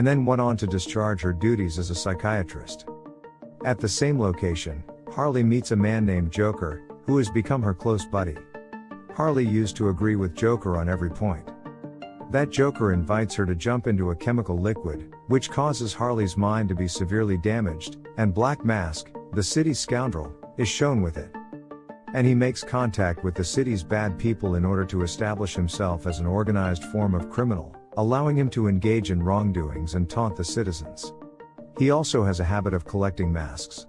and then went on to discharge her duties as a psychiatrist. At the same location, Harley meets a man named Joker, who has become her close buddy. Harley used to agree with Joker on every point. That Joker invites her to jump into a chemical liquid, which causes Harley's mind to be severely damaged, and Black Mask, the city's scoundrel, is shown with it. And he makes contact with the city's bad people in order to establish himself as an organized form of criminal, allowing him to engage in wrongdoings and taunt the citizens. He also has a habit of collecting masks.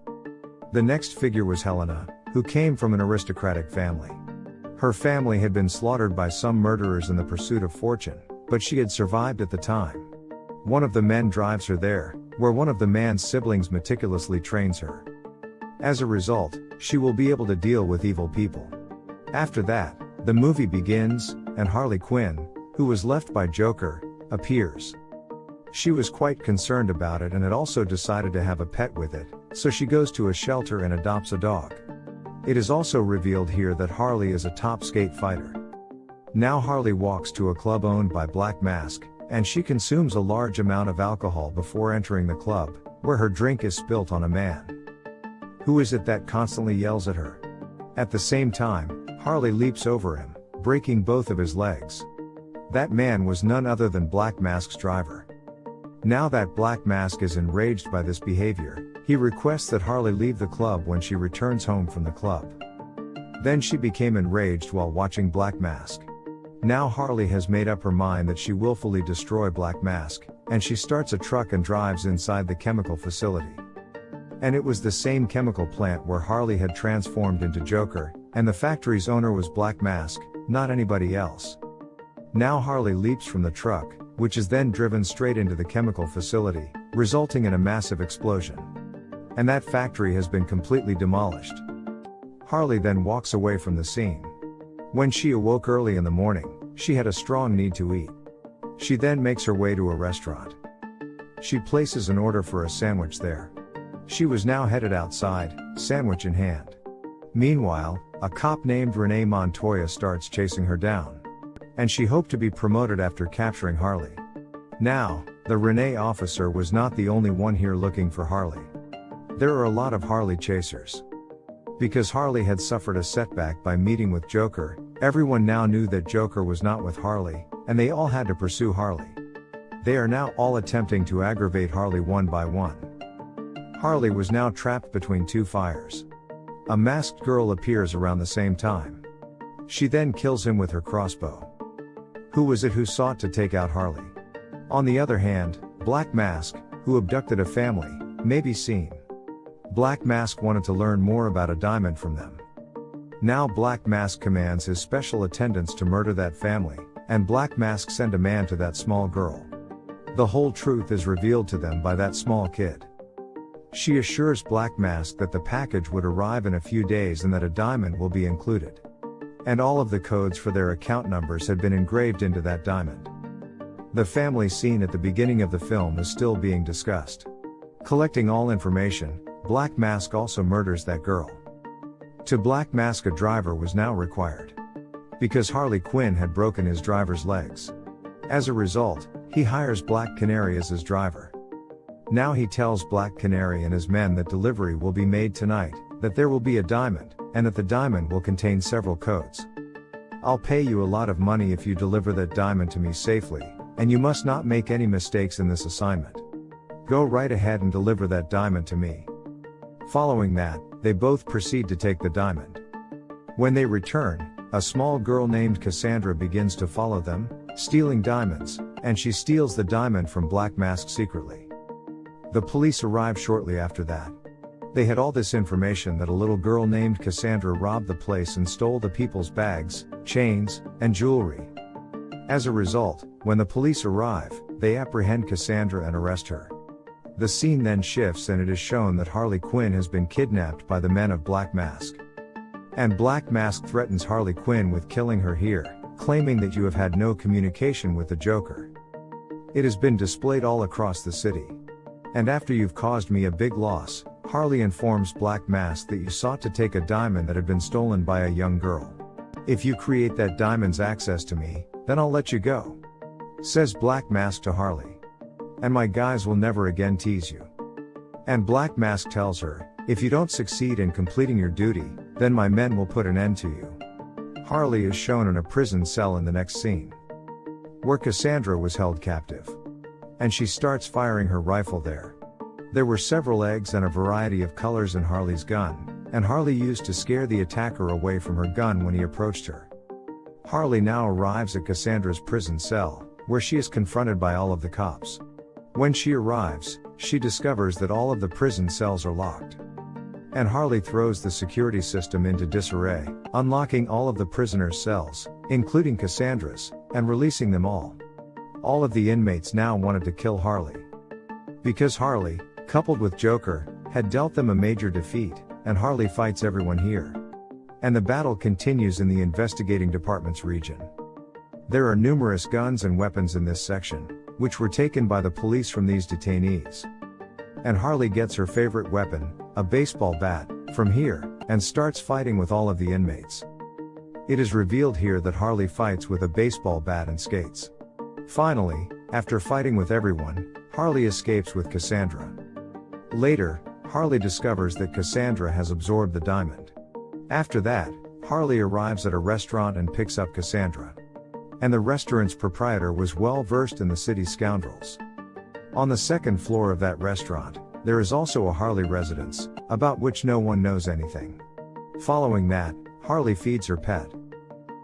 The next figure was Helena, who came from an aristocratic family. Her family had been slaughtered by some murderers in the pursuit of fortune, but she had survived at the time. One of the men drives her there, where one of the man's siblings meticulously trains her. As a result, she will be able to deal with evil people. After that, the movie begins, and Harley Quinn, who was left by Joker, appears. She was quite concerned about it and had also decided to have a pet with it, so she goes to a shelter and adopts a dog. It is also revealed here that Harley is a top skate fighter. Now Harley walks to a club owned by Black Mask, and she consumes a large amount of alcohol before entering the club, where her drink is spilt on a man. Who is it that constantly yells at her? At the same time, Harley leaps over him, breaking both of his legs. That man was none other than Black Mask's driver. Now that Black Mask is enraged by this behavior, he requests that Harley leave the club when she returns home from the club. Then she became enraged while watching Black Mask. Now Harley has made up her mind that she willfully destroy Black Mask, and she starts a truck and drives inside the chemical facility. And it was the same chemical plant where Harley had transformed into Joker, and the factory's owner was Black Mask, not anybody else. Now Harley leaps from the truck, which is then driven straight into the chemical facility, resulting in a massive explosion. And that factory has been completely demolished. Harley then walks away from the scene. When she awoke early in the morning, she had a strong need to eat. She then makes her way to a restaurant. She places an order for a sandwich there. She was now headed outside, sandwich in hand. Meanwhile, a cop named Renee Montoya starts chasing her down. And she hoped to be promoted after capturing Harley. Now, the Renee officer was not the only one here looking for Harley. There are a lot of Harley chasers. Because Harley had suffered a setback by meeting with Joker, everyone now knew that Joker was not with Harley, and they all had to pursue Harley. They are now all attempting to aggravate Harley one by one. Harley was now trapped between two fires. A masked girl appears around the same time. She then kills him with her crossbow. Who was it who sought to take out Harley? On the other hand, Black Mask, who abducted a family, may be seen. Black Mask wanted to learn more about a diamond from them. Now Black Mask commands his special attendants to murder that family, and Black Mask send a man to that small girl. The whole truth is revealed to them by that small kid. She assures Black Mask that the package would arrive in a few days and that a diamond will be included. And all of the codes for their account numbers had been engraved into that diamond. The family scene at the beginning of the film is still being discussed. Collecting all information, Black Mask also murders that girl. To Black Mask a driver was now required. Because Harley Quinn had broken his driver's legs. As a result, he hires Black Canary as his driver. Now he tells Black Canary and his men that delivery will be made tonight, that there will be a diamond, and that the diamond will contain several codes. I'll pay you a lot of money if you deliver that diamond to me safely, and you must not make any mistakes in this assignment. Go right ahead and deliver that diamond to me. Following that, they both proceed to take the diamond. When they return, a small girl named Cassandra begins to follow them, stealing diamonds, and she steals the diamond from Black Mask secretly. The police arrive shortly after that. They had all this information that a little girl named Cassandra robbed the place and stole the people's bags, chains, and jewelry. As a result, when the police arrive, they apprehend Cassandra and arrest her. The scene then shifts and it is shown that Harley Quinn has been kidnapped by the men of Black Mask. And Black Mask threatens Harley Quinn with killing her here, claiming that you have had no communication with the Joker. It has been displayed all across the city. And after you've caused me a big loss, Harley informs Black Mask that you sought to take a diamond that had been stolen by a young girl. If you create that diamond's access to me, then I'll let you go. Says Black Mask to Harley. and my guys will never again tease you. And Black Mask tells her, if you don't succeed in completing your duty, then my men will put an end to you. Harley is shown in a prison cell in the next scene. Where Cassandra was held captive. And she starts firing her rifle there. There were several eggs and a variety of colors in Harley's gun, and Harley used to scare the attacker away from her gun when he approached her. Harley now arrives at Cassandra's prison cell, where she is confronted by all of the cops. When she arrives, she discovers that all of the prison cells are locked. And Harley throws the security system into disarray, unlocking all of the prisoners' cells, including Cassandra's, and releasing them all. All of the inmates now wanted to kill Harley. Because Harley, coupled with Joker, had dealt them a major defeat, and Harley fights everyone here. And the battle continues in the investigating department's region. There are numerous guns and weapons in this section, which were taken by the police from these detainees. And Harley gets her favorite weapon, a baseball bat, from here, and starts fighting with all of the inmates. It is revealed here that Harley fights with a baseball bat and skates. Finally, after fighting with everyone, Harley escapes with Cassandra. Later, Harley discovers that Cassandra has absorbed the diamond. After that, Harley arrives at a restaurant and picks up Cassandra. And the restaurant's proprietor was well versed in the city's scoundrels. On the second floor of that restaurant, there is also a Harley residence, about which no one knows anything. Following that, Harley feeds her pet.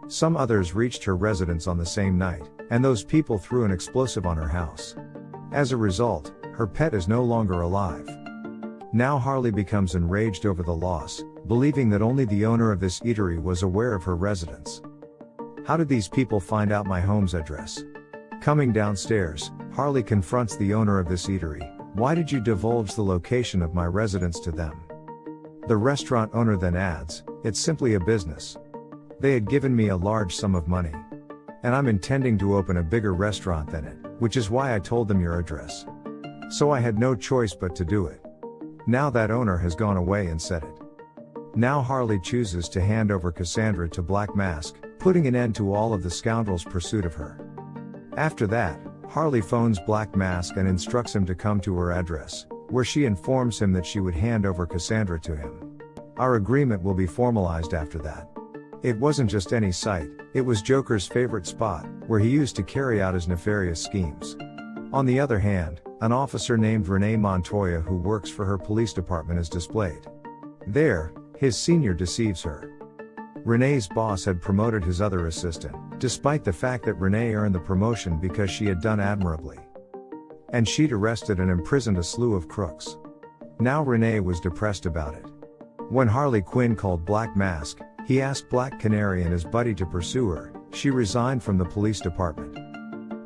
Some others reached her residence on the same night, and those people threw an explosive on her house. As a result, her pet is no longer alive. Now Harley becomes enraged over the loss, believing that only the owner of this eatery was aware of her residence. How did these people find out my home's address? Coming downstairs, Harley confronts the owner of this eatery, why did you divulge the location of my residence to them? The restaurant owner then adds, It's simply a business. They had given me a large sum of money. And I'm intending to open a bigger restaurant than it, which is why I told them your address. So I had no choice but to do it. Now that owner has gone away and said it. Now Harley chooses to hand over Cassandra to Black Mask, putting an end to all of the scoundrels' pursuit of her. After that, Harley phones Black Mask and instructs him to come to her address, where she informs him that she would hand over Cassandra to him. Our agreement will be formalized after that. It wasn't just any site, it was Joker's favorite spot, where he used to carry out his nefarious schemes. On the other hand, an officer named Renee Montoya who works for her police department is displayed. There, his senior deceives her. Renee's boss had promoted his other assistant, despite the fact that Renee earned the promotion because she had done admirably. And she'd arrested and imprisoned a slew of crooks. Now Renee was depressed about it. When Harley Quinn called Black Mask, he asked Black Canary and his buddy to pursue her, she resigned from the police department.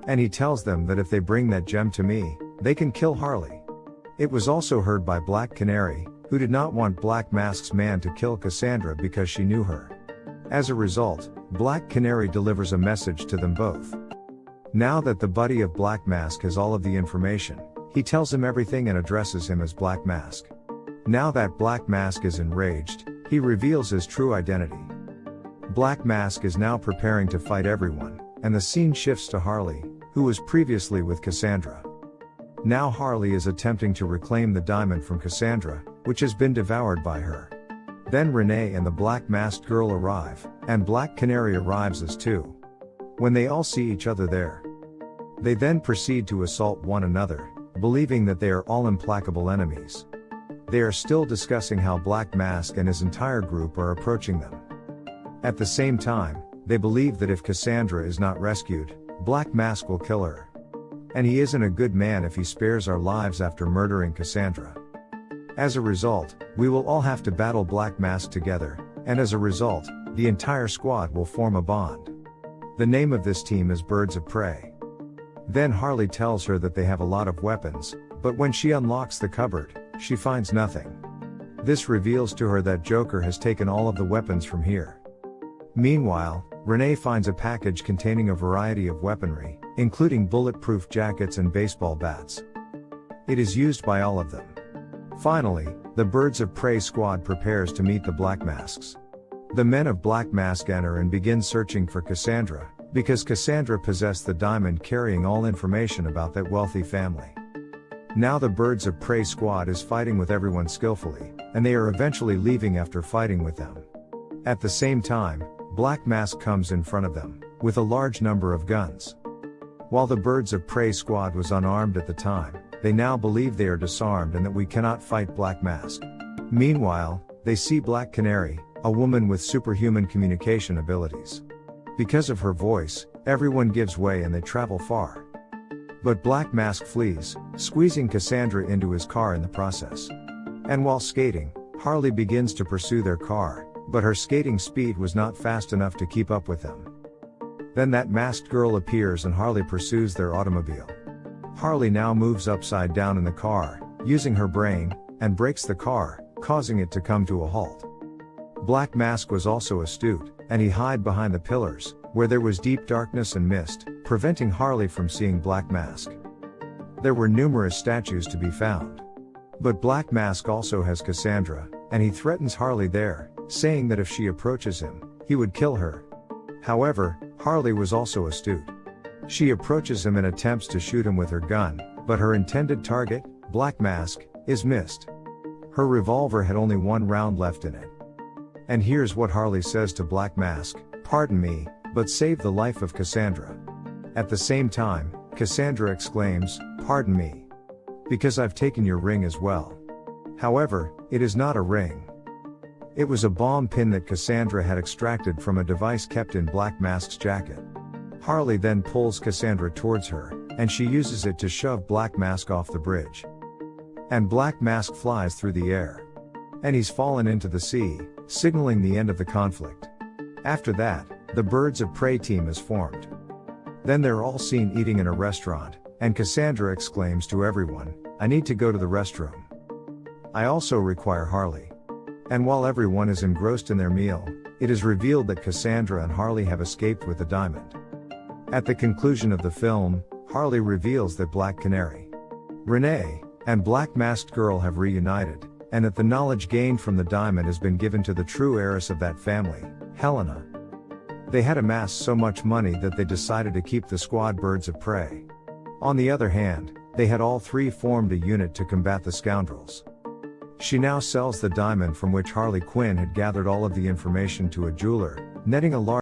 And he tells them that if they bring that gem to me, they can kill Harley. It was also heard by Black Canary, who did not want Black Mask's man to kill Cassandra because she knew her. As a result, Black Canary delivers a message to them both. Now that the buddy of Black Mask has all of the information, he tells him everything and addresses him as Black Mask. Now that Black Mask is enraged, he reveals his true identity. Black Mask is now preparing to fight everyone, and the scene shifts to Harley, who was previously with Cassandra. Now Harley is attempting to reclaim the diamond from Cassandra, which has been devoured by her. Then Renee and the black masked girl arrive, and Black Canary arrives as too. When they all see each other there, they then proceed to assault one another, believing that they are all implacable enemies. They are still discussing how Black Mask and his entire group are approaching them. At the same time, they believe that if Cassandra is not rescued, Black Mask will kill her. And he isn't a good man if he spares our lives after murdering Cassandra. As a result, we will all have to battle Black Mask together, and as a result, the entire squad will form a bond. The name of this team is Birds of Prey. Then Harley tells her that they have a lot of weapons, but when she unlocks the cupboard, she finds nothing. This reveals to her that Joker has taken all of the weapons from here. Meanwhile, Renee finds a package containing a variety of weaponry, including bulletproof jackets and baseball bats. It is used by all of them. Finally, the Birds of Prey squad prepares to meet the Black Masks. The men of Black Mask enter and begin searching for Cassandra, because Cassandra possessed the diamond carrying all information about that wealthy family. Now the Birds of Prey squad is fighting with everyone skillfully, and they are eventually leaving after fighting with them. At the same time, Black Mask comes in front of them, with a large number of guns. While the Birds of Prey squad was unarmed at the time, they now believe they are disarmed and that we cannot fight Black Mask. Meanwhile, they see Black Canary, a woman with superhuman communication abilities. Because of her voice, everyone gives way and they travel far. But Black Mask flees, squeezing Cassandra into his car in the process. And while skating, Harley begins to pursue their car, but her skating speed was not fast enough to keep up with them. Then that masked girl appears and Harley pursues their automobile. Harley now moves upside down in the car, using her brain, and brakes the car, causing it to come to a halt. Black Mask was also astute, and he hid behind the pillars, where there was deep darkness and mist, preventing Harley from seeing Black Mask. There were numerous statues to be found. But Black Mask also has Cassandra, and he threatens Harley there, saying that if she approaches him, he would kill her. However, Harley was also astute. She approaches him and attempts to shoot him with her gun, but her intended target, Black Mask, is missed. Her revolver had only one round left in it. And here's what Harley says to Black Mask Pardon me, but save the life of Cassandra. At the same time, Cassandra exclaims, Pardon me. Because I've taken your ring as well. However, it is not a ring. It was a bomb pin that Cassandra had extracted from a device kept in Black Mask's jacket. Harley then pulls Cassandra towards her, and she uses it to shove Black Mask off the bridge. And Black Mask flies through the air. And he's fallen into the sea, signaling the end of the conflict. After that, the Birds of Prey team is formed. Then they're all seen eating in a restaurant, and Cassandra exclaims to everyone, I need to go to the restroom. I also require Harley. And while everyone is engrossed in their meal, it is revealed that Cassandra and Harley have escaped with the diamond. At the conclusion of the film, Harley reveals that Black Canary, Renee, and Black Masked Girl have reunited, and that the knowledge gained from the diamond has been given to the true heiress of that family, Helena. They had amassed so much money that they decided to keep the squad birds of prey. On the other hand, they had all three formed a unit to combat the scoundrels. She now sells the diamond from which Harley Quinn had gathered all of the information to a jeweler, netting a large